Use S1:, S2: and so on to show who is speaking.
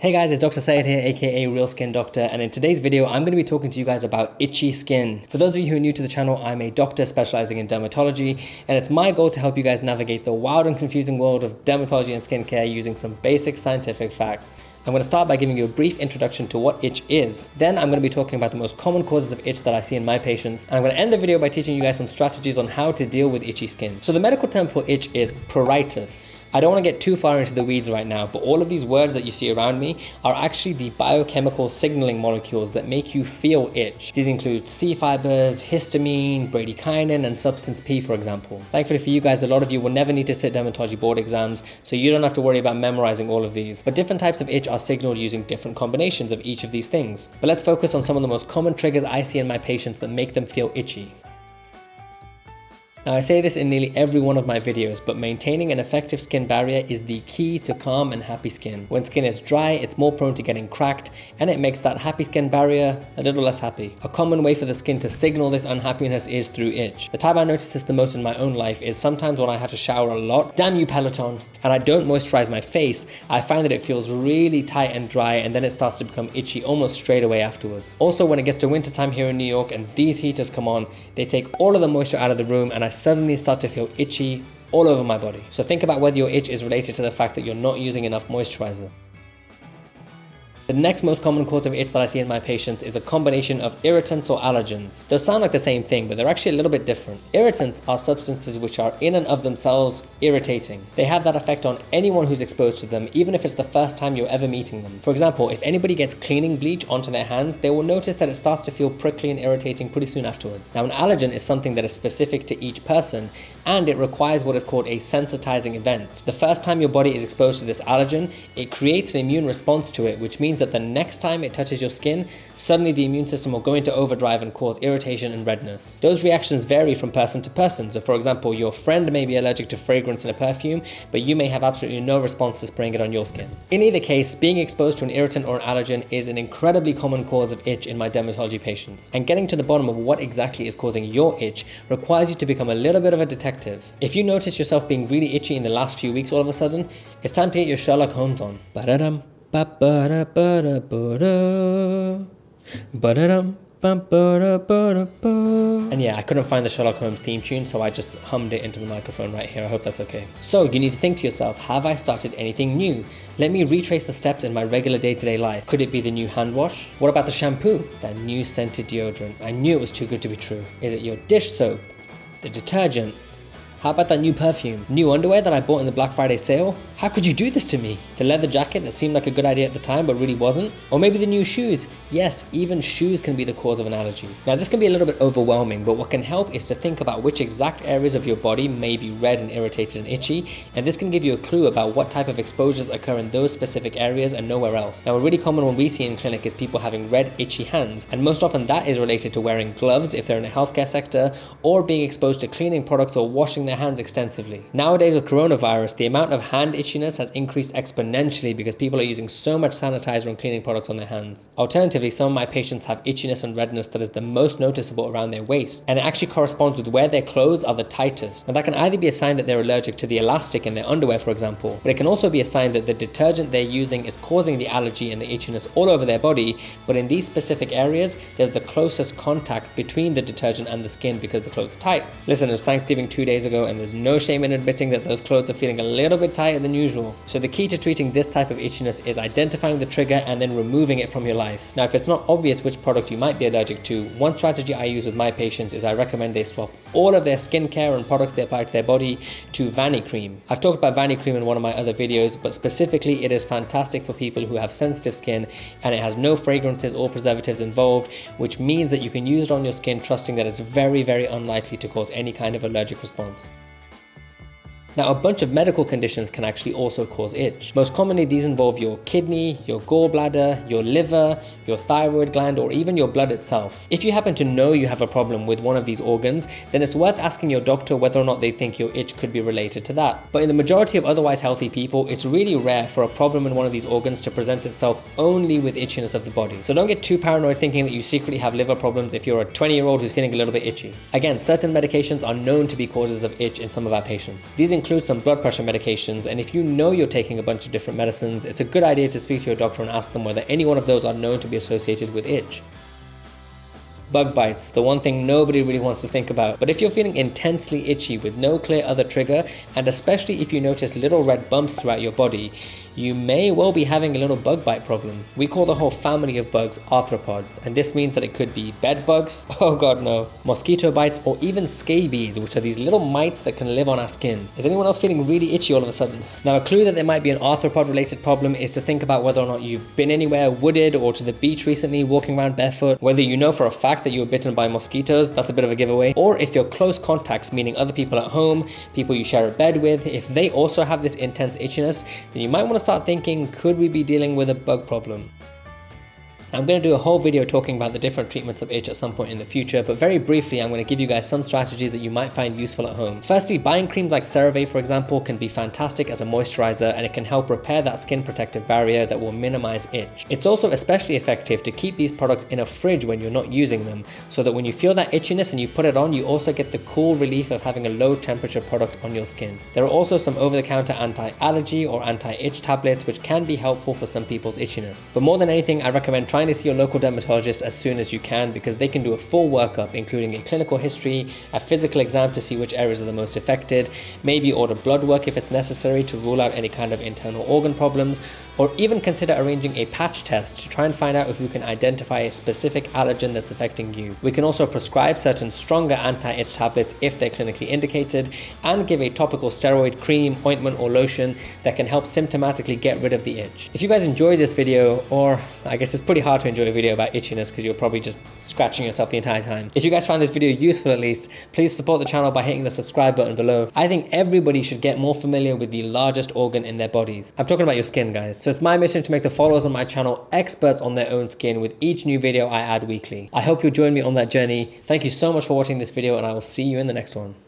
S1: Hey guys, it's Dr. Syed here, aka Real Skin Doctor, and in today's video, I'm going to be talking to you guys about itchy skin. For those of you who are new to the channel, I'm a doctor specializing in dermatology, and it's my goal to help you guys navigate the wild and confusing world of dermatology and skincare using some basic scientific facts. I'm going to start by giving you a brief introduction to what itch is. Then I'm going to be talking about the most common causes of itch that I see in my patients. And I'm going to end the video by teaching you guys some strategies on how to deal with itchy skin. So the medical term for itch is pruritus. I don't want to get too far into the weeds right now, but all of these words that you see around me are actually the biochemical signaling molecules that make you feel itch. These include C fibers, histamine, bradykinin, and substance P, for example. Thankfully for you guys, a lot of you will never need to sit dermatology board exams, so you don't have to worry about memorizing all of these. But different types of itch are signaled using different combinations of each of these things. But let's focus on some of the most common triggers I see in my patients that make them feel itchy. Now I say this in nearly every one of my videos, but maintaining an effective skin barrier is the key to calm and happy skin. When skin is dry, it's more prone to getting cracked, and it makes that happy skin barrier a little less happy. A common way for the skin to signal this unhappiness is through itch. The time I notice this the most in my own life is sometimes when I have to shower a lot, damn you Peloton, and I don't moisturize my face, I find that it feels really tight and dry and then it starts to become itchy almost straight away afterwards. Also when it gets to winter time here in New York and these heaters come on, they take all of the moisture out of the room and I suddenly start to feel itchy all over my body. So think about whether your itch is related to the fact that you're not using enough moisturizer. The next most common cause of itch that I see in my patients is a combination of irritants or allergens. Those sound like the same thing, but they're actually a little bit different. Irritants are substances which are in and of themselves irritating. They have that effect on anyone who's exposed to them, even if it's the first time you're ever meeting them. For example, if anybody gets cleaning bleach onto their hands, they will notice that it starts to feel prickly and irritating pretty soon afterwards. Now, an allergen is something that is specific to each person, and it requires what is called a sensitizing event. The first time your body is exposed to this allergen, it creates an immune response to it, which means means that the next time it touches your skin, suddenly the immune system will go into overdrive and cause irritation and redness. Those reactions vary from person to person. So for example, your friend may be allergic to fragrance in a perfume, but you may have absolutely no response to spraying it on your skin. In either case, being exposed to an irritant or an allergen is an incredibly common cause of itch in my dermatology patients. And getting to the bottom of what exactly is causing your itch requires you to become a little bit of a detective. If you notice yourself being really itchy in the last few weeks all of a sudden, it's time to get your Sherlock Holmes on. Ba-da-dum. Ba ba da ba da ba da. Ba da dum. And yeah, I couldn't find the Sherlock Holmes theme tune, so I just hummed it into the microphone right here. I hope that's okay. So you need to think to yourself, have I started anything new? Let me retrace the steps in my regular day-to-day -day life. Could it be the new hand wash? What about the shampoo? That new scented deodorant? I knew it was too good to be true. Is it your dish soap? The detergent? How about that new perfume? New underwear that I bought in the Black Friday sale? How could you do this to me? The leather jacket that seemed like a good idea at the time but really wasn't? Or maybe the new shoes? Yes, even shoes can be the cause of an allergy. Now this can be a little bit overwhelming, but what can help is to think about which exact areas of your body may be red and irritated and itchy, and this can give you a clue about what type of exposures occur in those specific areas and nowhere else. Now a really common one we see in clinic is people having red itchy hands, and most often that is related to wearing gloves if they're in a healthcare sector, or being exposed to cleaning products or washing their hands extensively. Nowadays with coronavirus, the amount of hand itchiness has increased exponentially because people are using so much sanitizer and cleaning products on their hands. Alternatively, some of my patients have itchiness and redness that is the most noticeable around their waist, and it actually corresponds with where their clothes are the tightest. And that can either be a sign that they're allergic to the elastic in their underwear, for example, but it can also be a sign that the detergent they're using is causing the allergy and the itchiness all over their body, but in these specific areas, there's the closest contact between the detergent and the skin because the clothes are tight. Listen, it was Thanksgiving two days ago and there's no shame in admitting that those clothes are feeling a little bit tighter than usual. So the key to treating this type of itchiness is identifying the trigger and then removing it from your life. Now if it's not obvious which product you might be allergic to, one strategy I use with my patients is I recommend they swap all of their skincare and products they apply to their body to Vanicream. I've talked about Vanicream in one of my other videos, but specifically it is fantastic for people who have sensitive skin and it has no fragrances or preservatives involved, which means that you can use it on your skin trusting that it's very, very unlikely to cause any kind of allergic response. Now, a bunch of medical conditions can actually also cause itch. Most commonly, these involve your kidney, your gallbladder, your liver, your thyroid gland, or even your blood itself. If you happen to know you have a problem with one of these organs, then it's worth asking your doctor whether or not they think your itch could be related to that. But in the majority of otherwise healthy people, it's really rare for a problem in one of these organs to present itself only with itchiness of the body. So don't get too paranoid thinking that you secretly have liver problems if you're a 20 year old who's feeling a little bit itchy. Again, certain medications are known to be causes of itch in some of our patients. These include include some blood pressure medications, and if you know you're taking a bunch of different medicines, it's a good idea to speak to your doctor and ask them whether any one of those are known to be associated with itch. Bug bites, the one thing nobody really wants to think about. But if you're feeling intensely itchy with no clear other trigger, and especially if you notice little red bumps throughout your body, you may well be having a little bug bite problem. We call the whole family of bugs arthropods, and this means that it could be bed bugs, oh god no, mosquito bites, or even scabies, which are these little mites that can live on our skin. Is anyone else feeling really itchy all of a sudden? Now a clue that there might be an arthropod related problem is to think about whether or not you've been anywhere wooded or to the beach recently walking around barefoot, whether you know for a fact that you were bitten by mosquitoes, that's a bit of a giveaway, or if your close contacts, meaning other people at home, people you share a bed with, if they also have this intense itchiness, then you might want to start thinking, could we be dealing with a bug problem? I'm going to do a whole video talking about the different treatments of itch at some point in the future, but very briefly I'm going to give you guys some strategies that you might find useful at home. Firstly, buying creams like CeraVe for example can be fantastic as a moisturizer and it can help repair that skin protective barrier that will minimize itch. It's also especially effective to keep these products in a fridge when you're not using them, so that when you feel that itchiness and you put it on, you also get the cool relief of having a low temperature product on your skin. There are also some over-the-counter anti-allergy or anti-itch tablets which can be helpful for some people's itchiness. But more than anything, I recommend trying to see your local dermatologist as soon as you can because they can do a full workup including a clinical history, a physical exam to see which areas are the most affected, maybe order blood work if it's necessary to rule out any kind of internal organ problems, or even consider arranging a patch test to try and find out if we can identify a specific allergen that's affecting you. We can also prescribe certain stronger anti-itch tablets if they're clinically indicated and give a topical steroid cream, ointment or lotion that can help symptomatically get rid of the itch. If you guys enjoyed this video, or I guess it's pretty hard to enjoy a video about itchiness because you're probably just scratching yourself the entire time. If you guys found this video useful at least, please support the channel by hitting the subscribe button below. I think everybody should get more familiar with the largest organ in their bodies. I'm talking about your skin guys. So it's my mission to make the followers on my channel experts on their own skin with each new video I add weekly. I hope you'll join me on that journey. Thank you so much for watching this video and I will see you in the next one.